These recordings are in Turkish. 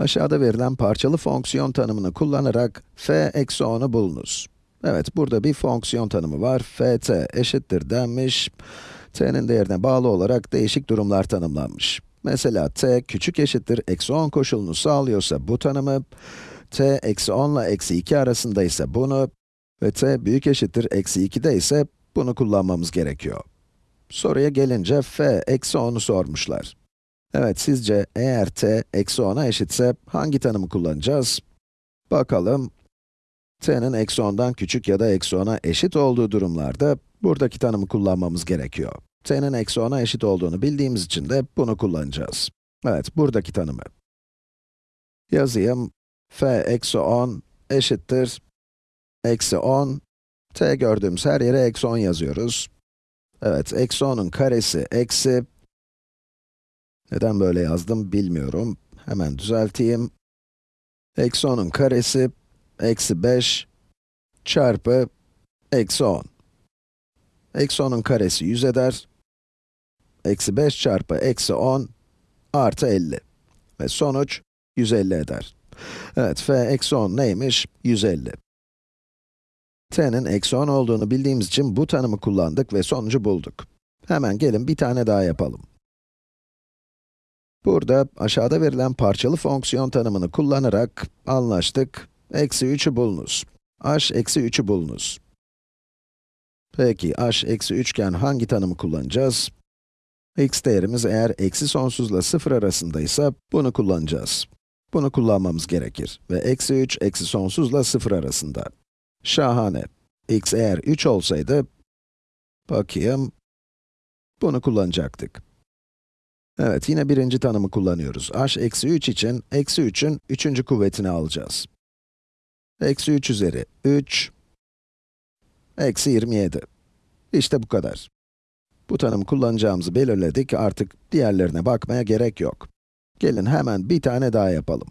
Aşağıda verilen parçalı fonksiyon tanımını kullanarak f eksi 10'u bulunuz. Evet, burada bir fonksiyon tanımı var. ft eşittir denmiş. t'nin değerine bağlı olarak değişik durumlar tanımlanmış. Mesela t küçük eşittir eksi 10 koşulunu sağlıyorsa bu tanımı, t eksi 10 ile eksi 2 arasında ise bunu ve t büyük eşittir eksi 2'de ise bunu kullanmamız gerekiyor. Soruya gelince f eksi 10'u sormuşlar. Evet, sizce eğer t eksi 10'a eşitse hangi tanımı kullanacağız? Bakalım. t'nin eksi 10'dan küçük ya da eksi 10'a eşit olduğu durumlarda buradaki tanımı kullanmamız gerekiyor. t'nin eksi 10'a eşit olduğunu bildiğimiz için de bunu kullanacağız. Evet, buradaki tanımı. Yazayım. f eksi 10 eşittir eksi 10. t gördüğümüz her yere eksi 10 yazıyoruz. Evet, eksi 10'un karesi eksi neden böyle yazdım bilmiyorum. Hemen düzelteyim. Eksi 10'un karesi, eksi 5 çarpı eksi 10. Eksi 10'un karesi 100 eder. Eksi 5 çarpı eksi 10 artı 50. Ve sonuç 150 eder. Evet, f eksi 10 neymiş? 150. t'nin eksi 10 olduğunu bildiğimiz için bu tanımı kullandık ve sonucu bulduk. Hemen gelin bir tane daha yapalım. Burada aşağıda verilen parçalı fonksiyon tanımını kullanarak anlaştık. Eksi 3'ü bulunuz. h eksi 3'ü bulunuz. Peki, h eksi 3 iken hangi tanımı kullanacağız? x değerimiz eğer eksi sonsuzla 0 arasındaysa bunu kullanacağız. Bunu kullanmamız gerekir ve eksi 3 eksi sonsuzla 0 arasında. Şahane. x eğer 3 olsaydı, bakayım, bunu kullanacaktık. Evet, yine birinci tanımı kullanıyoruz. h eksi 3 için, eksi 3'ün üçüncü kuvvetini alacağız. Eksi 3 üzeri 3, eksi 27. İşte bu kadar. Bu tanımı kullanacağımızı belirledik, artık diğerlerine bakmaya gerek yok. Gelin hemen bir tane daha yapalım.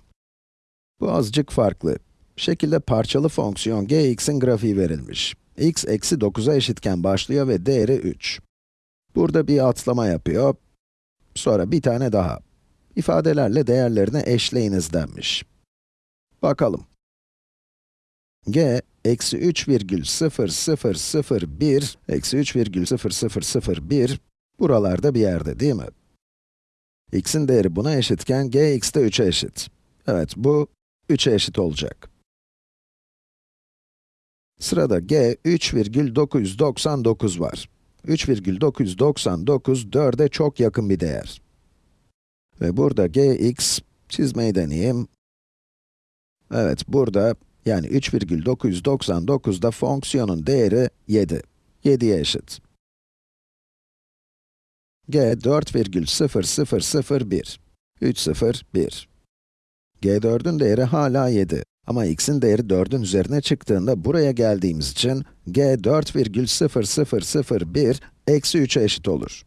Bu azıcık farklı. Şekilde parçalı fonksiyon gx'in grafiği verilmiş. x eksi 9'a eşitken başlıyor ve değeri 3. Burada bir atlama yapıyor, Sonra bir tane daha. İfadelerle değerlerini eşleyiniz denmiş. Bakalım. g, eksi 3,0001, eksi 3,0001, buralarda bir yerde değil mi? x'in değeri buna eşitken gx de 3'e eşit. Evet, bu 3'e eşit olacak. Sırada g 3,999 var. 3,999 4'e çok yakın bir değer. Ve burada gx, çizmeyi deneyeyim. Evet, burada, yani 3,999'da fonksiyonun değeri 7. 7'ye eşit. g 4,0001. 3, 0, 1. g4'ün değeri hala 7. Ama x'in değeri 4'ün üzerine çıktığında buraya geldiğimiz için g 4,0001 eksi 3'e eşit olur.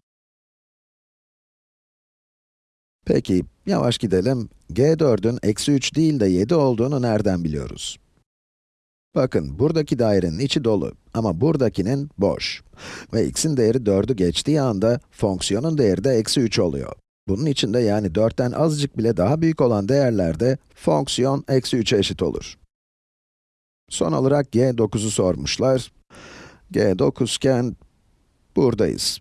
Peki, yavaş gidelim. g4'ün eksi 3 değil de 7 olduğunu nereden biliyoruz? Bakın, buradaki dairenin içi dolu ama buradakinin boş. Ve x'in değeri 4'ü geçtiği anda fonksiyonun değeri de eksi 3 oluyor. Bunun içinde yani 4'ten azıcık bile daha büyük olan değerlerde fonksiyon eksi 3'e eşit olur. Son olarak g9'u sormuşlar. g9 iken buradayız.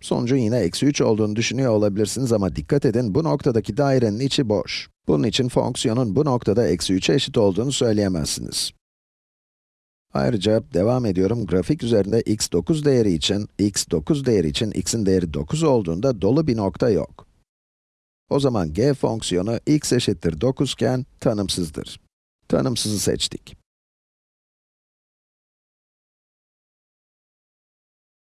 Sonucu yine eksi 3 olduğunu düşünüyor olabilirsiniz ama dikkat edin, bu noktadaki dairenin içi boş. Bunun için fonksiyonun bu noktada eksi 3'e eşit olduğunu söyleyemezsiniz. Ayrıca devam ediyorum, grafik üzerinde x9 değeri için, x9 değeri için x'in değeri 9 olduğunda dolu bir nokta yok. O zaman g fonksiyonu x eşittir 9 iken tanımsızdır. Tanımsızı seçtik.